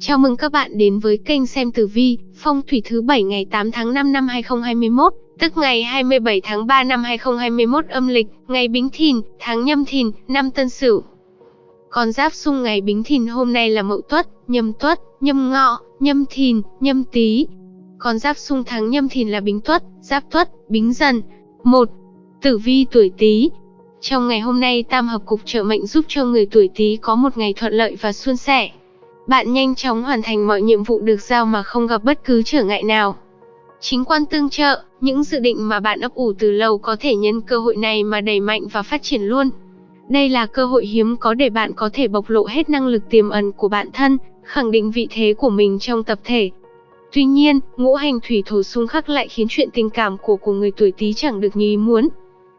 Chào mừng các bạn đến với kênh xem tử vi, phong thủy thứ 7 ngày 8 tháng 5 năm 2021, tức ngày 27 tháng 3 năm 2021 âm lịch, ngày Bính Thìn, tháng Nhâm Thìn, năm Tân Sửu. Con giáp xung ngày Bính Thìn hôm nay là Mậu Tuất, Nhâm Tuất, Nhâm Ngọ, Nhâm Thìn, Nhâm Tý. Con giáp xung tháng Nhâm Thìn là Bính Tuất, Giáp Tuất, Bính Dần. 1. Tử vi tuổi Tý. Trong ngày hôm nay tam hợp cục trợ mệnh giúp cho người tuổi Tý có một ngày thuận lợi và suôn sẻ. Bạn nhanh chóng hoàn thành mọi nhiệm vụ được giao mà không gặp bất cứ trở ngại nào. Chính quan tương trợ, những dự định mà bạn ấp ủ từ lâu có thể nhân cơ hội này mà đẩy mạnh và phát triển luôn. Đây là cơ hội hiếm có để bạn có thể bộc lộ hết năng lực tiềm ẩn của bản thân, khẳng định vị thế của mình trong tập thể. Tuy nhiên, ngũ hành thủy thổ xung khắc lại khiến chuyện tình cảm của của người tuổi Tý chẳng được như ý muốn.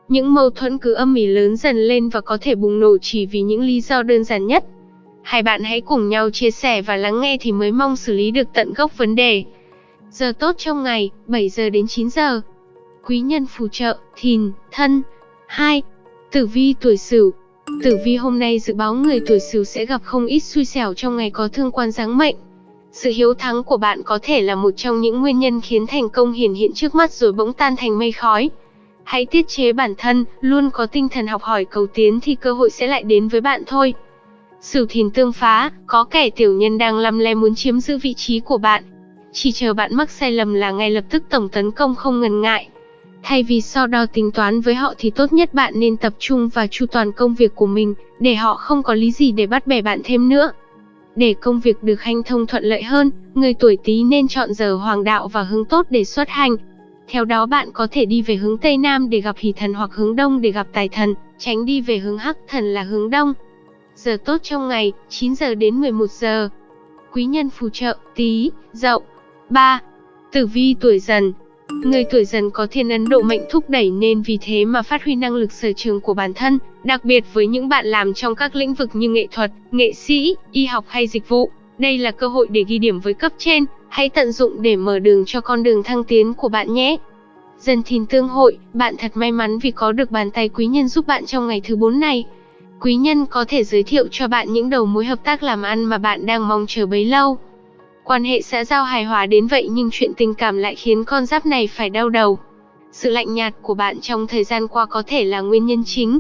Những mâu thuẫn cứ âm ỉ lớn dần lên và có thể bùng nổ chỉ vì những lý do đơn giản nhất. Hai bạn hãy cùng nhau chia sẻ và lắng nghe thì mới mong xử lý được tận gốc vấn đề. Giờ tốt trong ngày, 7 giờ đến 9 giờ. Quý nhân phù trợ, thìn, thân. 2. Tử vi tuổi sửu. Tử vi hôm nay dự báo người tuổi sửu sẽ gặp không ít xui xẻo trong ngày có thương quan giáng mệnh. Sự hiếu thắng của bạn có thể là một trong những nguyên nhân khiến thành công hiển hiện trước mắt rồi bỗng tan thành mây khói. Hãy tiết chế bản thân, luôn có tinh thần học hỏi cầu tiến thì cơ hội sẽ lại đến với bạn thôi. Sửu thìn tương phá, có kẻ tiểu nhân đang lăm le muốn chiếm giữ vị trí của bạn. Chỉ chờ bạn mắc sai lầm là ngay lập tức tổng tấn công không ngần ngại. Thay vì so đo tính toán với họ thì tốt nhất bạn nên tập trung và chu toàn công việc của mình, để họ không có lý gì để bắt bẻ bạn thêm nữa. Để công việc được hanh thông thuận lợi hơn, người tuổi Tý nên chọn giờ hoàng đạo và hướng tốt để xuất hành. Theo đó bạn có thể đi về hướng Tây Nam để gặp hỷ thần hoặc hướng Đông để gặp tài thần, tránh đi về hướng Hắc thần là hướng Đông. Giờ tốt trong ngày, 9 giờ đến 11 giờ. Quý nhân phù trợ, Tý, Dậu. 3. Tử vi tuổi Dần. Người tuổi Dần có thiên ấn độ mệnh thúc đẩy nên vì thế mà phát huy năng lực sở trường của bản thân, đặc biệt với những bạn làm trong các lĩnh vực như nghệ thuật, nghệ sĩ, y học hay dịch vụ. Đây là cơ hội để ghi điểm với cấp trên, hãy tận dụng để mở đường cho con đường thăng tiến của bạn nhé. Dần thìn tương hội, bạn thật may mắn vì có được bàn tay quý nhân giúp bạn trong ngày thứ 4 này. Quý nhân có thể giới thiệu cho bạn những đầu mối hợp tác làm ăn mà bạn đang mong chờ bấy lâu. Quan hệ xã giao hài hòa đến vậy nhưng chuyện tình cảm lại khiến con giáp này phải đau đầu. Sự lạnh nhạt của bạn trong thời gian qua có thể là nguyên nhân chính.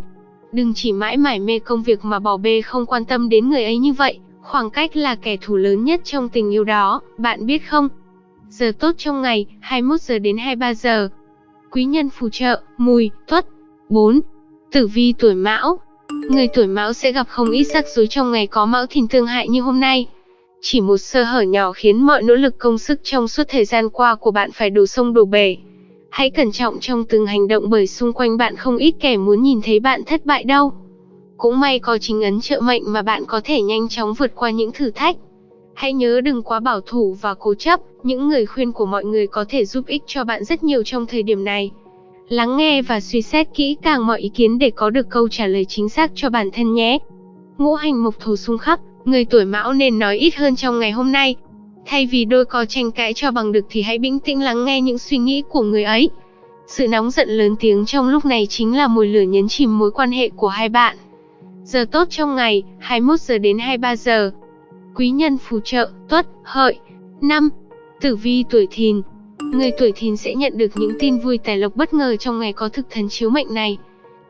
Đừng chỉ mãi mải mê công việc mà bỏ bê không quan tâm đến người ấy như vậy, khoảng cách là kẻ thù lớn nhất trong tình yêu đó, bạn biết không? Giờ tốt trong ngày, 21 giờ đến 23 giờ. Quý nhân phù trợ, mùi, tuất. 4. Tử vi tuổi mão, Người tuổi mão sẽ gặp không ít rắc rối trong ngày có mão thìn tương hại như hôm nay. Chỉ một sơ hở nhỏ khiến mọi nỗ lực công sức trong suốt thời gian qua của bạn phải đổ sông đổ bể. Hãy cẩn trọng trong từng hành động bởi xung quanh bạn không ít kẻ muốn nhìn thấy bạn thất bại đâu. Cũng may có chính ấn trợ mệnh mà bạn có thể nhanh chóng vượt qua những thử thách. Hãy nhớ đừng quá bảo thủ và cố chấp, những người khuyên của mọi người có thể giúp ích cho bạn rất nhiều trong thời điểm này. Lắng nghe và suy xét kỹ càng mọi ý kiến để có được câu trả lời chính xác cho bản thân nhé. Ngũ hành mộc thổ xung khắc, người tuổi mão nên nói ít hơn trong ngày hôm nay. Thay vì đôi co tranh cãi cho bằng được thì hãy bình tĩnh lắng nghe những suy nghĩ của người ấy. Sự nóng giận lớn tiếng trong lúc này chính là mùi lửa nhấn chìm mối quan hệ của hai bạn. Giờ tốt trong ngày, 21 giờ đến 23 giờ. Quý nhân phù trợ, tuất, hợi. năm Tử vi tuổi thìn, Người tuổi thìn sẽ nhận được những tin vui tài lộc bất ngờ trong ngày có thực thần chiếu mệnh này.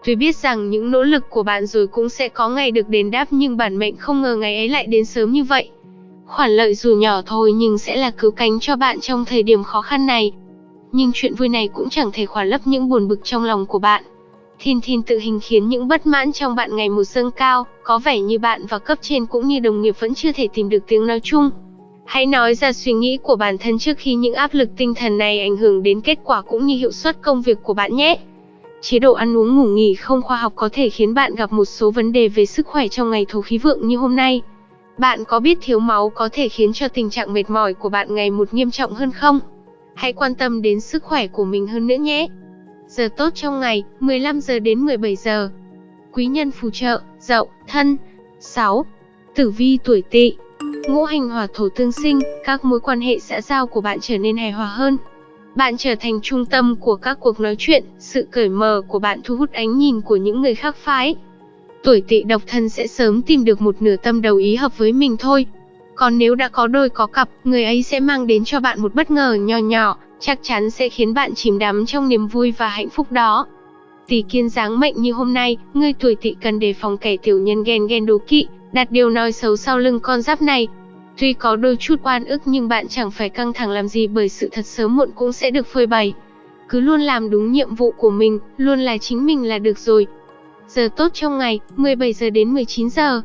Tuy biết rằng những nỗ lực của bạn rồi cũng sẽ có ngày được đền đáp nhưng bản mệnh không ngờ ngày ấy lại đến sớm như vậy. Khoản lợi dù nhỏ thôi nhưng sẽ là cứu cánh cho bạn trong thời điểm khó khăn này. Nhưng chuyện vui này cũng chẳng thể khỏa lấp những buồn bực trong lòng của bạn. Thiên thiên tự hình khiến những bất mãn trong bạn ngày một dâng cao, có vẻ như bạn và cấp trên cũng như đồng nghiệp vẫn chưa thể tìm được tiếng nói chung. Hãy nói ra suy nghĩ của bản thân trước khi những áp lực tinh thần này ảnh hưởng đến kết quả cũng như hiệu suất công việc của bạn nhé. Chế độ ăn uống ngủ nghỉ không khoa học có thể khiến bạn gặp một số vấn đề về sức khỏe trong ngày thổ khí vượng như hôm nay. Bạn có biết thiếu máu có thể khiến cho tình trạng mệt mỏi của bạn ngày một nghiêm trọng hơn không? Hãy quan tâm đến sức khỏe của mình hơn nữa nhé. Giờ tốt trong ngày, 15 giờ đến 17 giờ. Quý nhân phù trợ, dậu, thân. 6. Tử vi tuổi tỵ Ngũ hành hỏa thổ tương sinh, các mối quan hệ xã giao của bạn trở nên hài hòa hơn. Bạn trở thành trung tâm của các cuộc nói chuyện, sự cởi mở của bạn thu hút ánh nhìn của những người khác phái. Tuổi tỵ độc thân sẽ sớm tìm được một nửa tâm đầu ý hợp với mình thôi. Còn nếu đã có đôi có cặp, người ấy sẽ mang đến cho bạn một bất ngờ nho nhỏ, chắc chắn sẽ khiến bạn chìm đắm trong niềm vui và hạnh phúc đó. Tỷ kiên dáng mệnh như hôm nay, người tuổi tỵ cần đề phòng kẻ tiểu nhân ghen ghen đố kỵ, đặt điều nói xấu sau lưng con giáp này. Tuy có đôi chút oan ức nhưng bạn chẳng phải căng thẳng làm gì bởi sự thật sớm muộn cũng sẽ được phơi bày. Cứ luôn làm đúng nhiệm vụ của mình, luôn là chính mình là được rồi. Giờ tốt trong ngày, 17 giờ đến 19 giờ.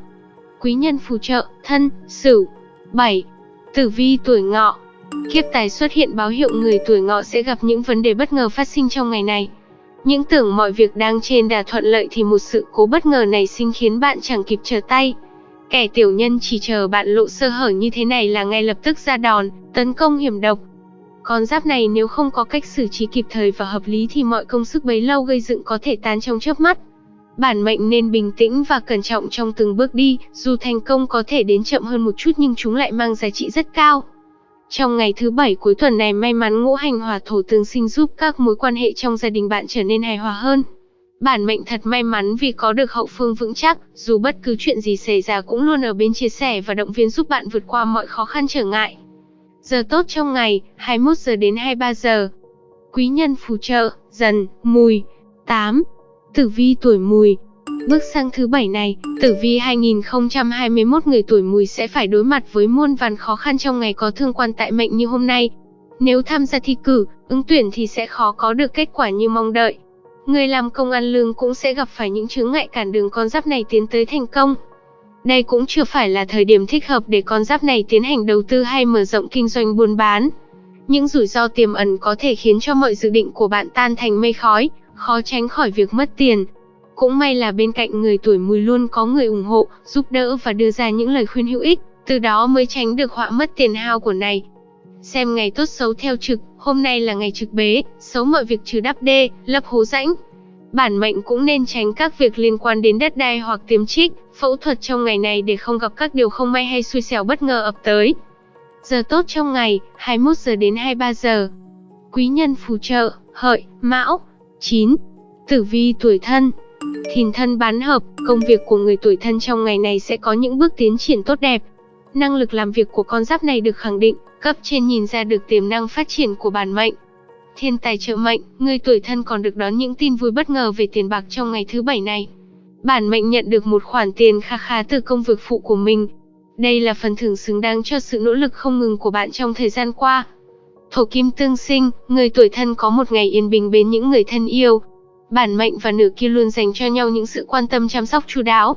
Quý nhân phù trợ, thân, sửu. 7. Tử vi tuổi ngọ Kiếp tài xuất hiện báo hiệu người tuổi ngọ sẽ gặp những vấn đề bất ngờ phát sinh trong ngày này. Những tưởng mọi việc đang trên đà thuận lợi thì một sự cố bất ngờ này sinh khiến bạn chẳng kịp trở tay. Kẻ tiểu nhân chỉ chờ bạn lộ sơ hở như thế này là ngay lập tức ra đòn, tấn công hiểm độc. Con giáp này nếu không có cách xử trí kịp thời và hợp lý thì mọi công sức bấy lâu gây dựng có thể tan trong chớp mắt. Bản mệnh nên bình tĩnh và cẩn trọng trong từng bước đi, dù thành công có thể đến chậm hơn một chút nhưng chúng lại mang giá trị rất cao. Trong ngày thứ bảy cuối tuần này may mắn ngũ hành hỏa thổ tương sinh giúp các mối quan hệ trong gia đình bạn trở nên hài hòa hơn. Bản mệnh thật may mắn vì có được hậu phương vững chắc, dù bất cứ chuyện gì xảy ra cũng luôn ở bên chia sẻ và động viên giúp bạn vượt qua mọi khó khăn trở ngại. Giờ tốt trong ngày, 21 giờ đến 23 giờ. Quý nhân phù trợ, dần, mùi. 8. Tử vi tuổi mùi, Bước sang thứ bảy này, tử vi 2021 người tuổi mùi sẽ phải đối mặt với muôn vàn khó khăn trong ngày có thương quan tại mệnh như hôm nay. Nếu tham gia thi cử, ứng tuyển thì sẽ khó có được kết quả như mong đợi. Người làm công ăn lương cũng sẽ gặp phải những chướng ngại cản đường con giáp này tiến tới thành công. Đây cũng chưa phải là thời điểm thích hợp để con giáp này tiến hành đầu tư hay mở rộng kinh doanh buôn bán. Những rủi ro tiềm ẩn có thể khiến cho mọi dự định của bạn tan thành mây khói, khó tránh khỏi việc mất tiền, cũng may là bên cạnh người tuổi mùi luôn có người ủng hộ, giúp đỡ và đưa ra những lời khuyên hữu ích, từ đó mới tránh được họa mất tiền hao của này. Xem ngày tốt xấu theo trực, hôm nay là ngày trực bế, xấu mọi việc trừ đắp đê, lập hố rãnh. Bản mệnh cũng nên tránh các việc liên quan đến đất đai hoặc tiêm trích, phẫu thuật trong ngày này để không gặp các điều không may hay xui xẻo bất ngờ ập tới. Giờ tốt trong ngày, 21 giờ đến 23 giờ. Quý nhân phù trợ, hợi, mão. 9. Tử vi tuổi thân, Thìn thân bán hợp, công việc của người tuổi thân trong ngày này sẽ có những bước tiến triển tốt đẹp. Năng lực làm việc của con giáp này được khẳng định, cấp trên nhìn ra được tiềm năng phát triển của bản mệnh. Thiên tài trợ mệnh, người tuổi thân còn được đón những tin vui bất ngờ về tiền bạc trong ngày thứ bảy này. Bản mệnh nhận được một khoản tiền kha khá từ công việc phụ của mình. Đây là phần thưởng xứng đáng cho sự nỗ lực không ngừng của bạn trong thời gian qua. Thổ kim tương sinh, người tuổi thân có một ngày yên bình bên những người thân yêu, bản mệnh và nửa kia luôn dành cho nhau những sự quan tâm chăm sóc chu đáo.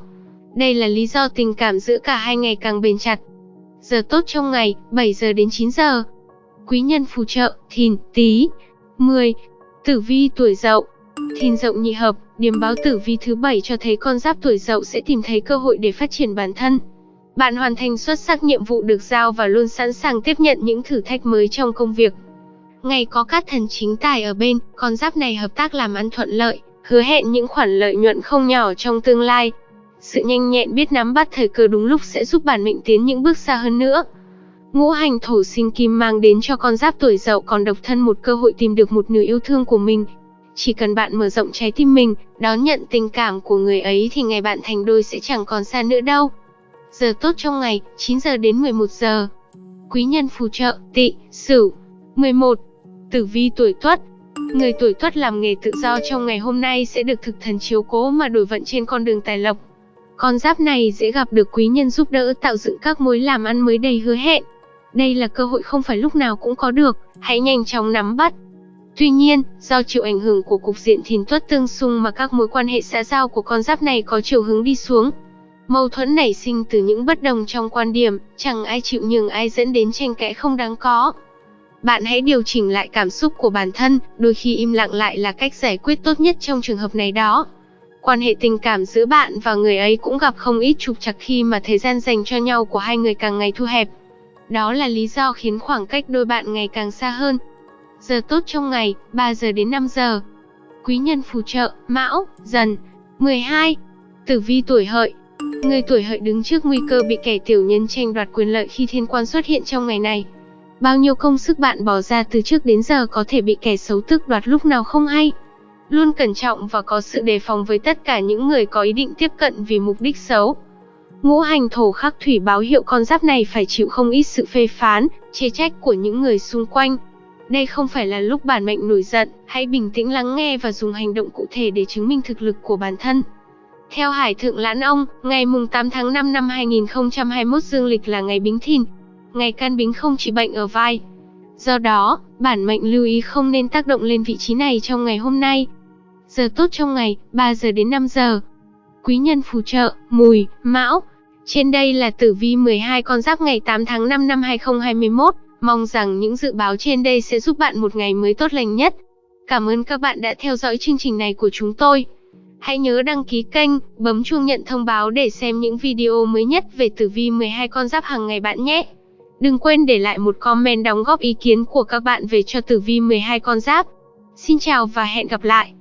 Đây là lý do tình cảm giữa cả hai ngày càng bền chặt. Giờ tốt trong ngày, 7 giờ đến 9 giờ. Quý nhân phù trợ, thìn, tý, 10. Tử vi tuổi dậu. Thìn dậu nhị hợp, điểm báo tử vi thứ bảy cho thấy con giáp tuổi dậu sẽ tìm thấy cơ hội để phát triển bản thân. Bạn hoàn thành xuất sắc nhiệm vụ được giao và luôn sẵn sàng tiếp nhận những thử thách mới trong công việc. Ngày có các thần chính tài ở bên, con giáp này hợp tác làm ăn thuận lợi, hứa hẹn những khoản lợi nhuận không nhỏ trong tương lai. Sự nhanh nhẹn biết nắm bắt thời cơ đúng lúc sẽ giúp bản mệnh tiến những bước xa hơn nữa. Ngũ hành thổ sinh kim mang đến cho con giáp tuổi dậu còn độc thân một cơ hội tìm được một nửa yêu thương của mình. Chỉ cần bạn mở rộng trái tim mình, đón nhận tình cảm của người ấy thì ngày bạn thành đôi sẽ chẳng còn xa nữa đâu. Giờ tốt trong ngày, 9 giờ đến 11 giờ. Quý nhân phù trợ, tỵ, sửu. 11. Tử vi tuổi Tuất Người tuổi Tuất làm nghề tự do trong ngày hôm nay sẽ được thực thần chiếu cố mà đổi vận trên con đường tài lộc. Con giáp này dễ gặp được quý nhân giúp đỡ tạo dựng các mối làm ăn mới đầy hứa hẹn. Đây là cơ hội không phải lúc nào cũng có được, hãy nhanh chóng nắm bắt. Tuy nhiên, do chịu ảnh hưởng của cục diện thìn tuất tương xung mà các mối quan hệ xã giao của con giáp này có chiều hướng đi xuống. Mâu thuẫn nảy sinh từ những bất đồng trong quan điểm, chẳng ai chịu nhường ai dẫn đến tranh cãi không đáng có. Bạn hãy điều chỉnh lại cảm xúc của bản thân, đôi khi im lặng lại là cách giải quyết tốt nhất trong trường hợp này đó. Quan hệ tình cảm giữa bạn và người ấy cũng gặp không ít trục trặc khi mà thời gian dành cho nhau của hai người càng ngày thu hẹp. Đó là lý do khiến khoảng cách đôi bạn ngày càng xa hơn. Giờ tốt trong ngày, 3 giờ đến 5 giờ. Quý nhân phù trợ, Mão, Dần. 12. Tử vi tuổi hợi. Người tuổi hợi đứng trước nguy cơ bị kẻ tiểu nhân tranh đoạt quyền lợi khi thiên quan xuất hiện trong ngày này. Bao nhiêu công sức bạn bỏ ra từ trước đến giờ có thể bị kẻ xấu tước đoạt lúc nào không hay. Luôn cẩn trọng và có sự đề phòng với tất cả những người có ý định tiếp cận vì mục đích xấu. Ngũ hành thổ khắc thủy báo hiệu con giáp này phải chịu không ít sự phê phán, chê trách của những người xung quanh. Đây không phải là lúc bản mệnh nổi giận, hãy bình tĩnh lắng nghe và dùng hành động cụ thể để chứng minh thực lực của bản thân. Theo Hải Thượng Lãn Ông, ngày mùng 8 tháng 5 năm 2021 dương lịch là ngày Bính Thìn. Ngày can bính không chỉ bệnh ở vai. Do đó, bản mệnh lưu ý không nên tác động lên vị trí này trong ngày hôm nay. Giờ tốt trong ngày, 3 giờ đến 5 giờ. Quý nhân phù trợ, mùi, mão. Trên đây là tử vi 12 con giáp ngày 8 tháng 5 năm 2021. Mong rằng những dự báo trên đây sẽ giúp bạn một ngày mới tốt lành nhất. Cảm ơn các bạn đã theo dõi chương trình này của chúng tôi. Hãy nhớ đăng ký kênh, bấm chuông nhận thông báo để xem những video mới nhất về tử vi 12 con giáp hàng ngày bạn nhé. Đừng quên để lại một comment đóng góp ý kiến của các bạn về cho tử vi 12 con giáp. Xin chào và hẹn gặp lại.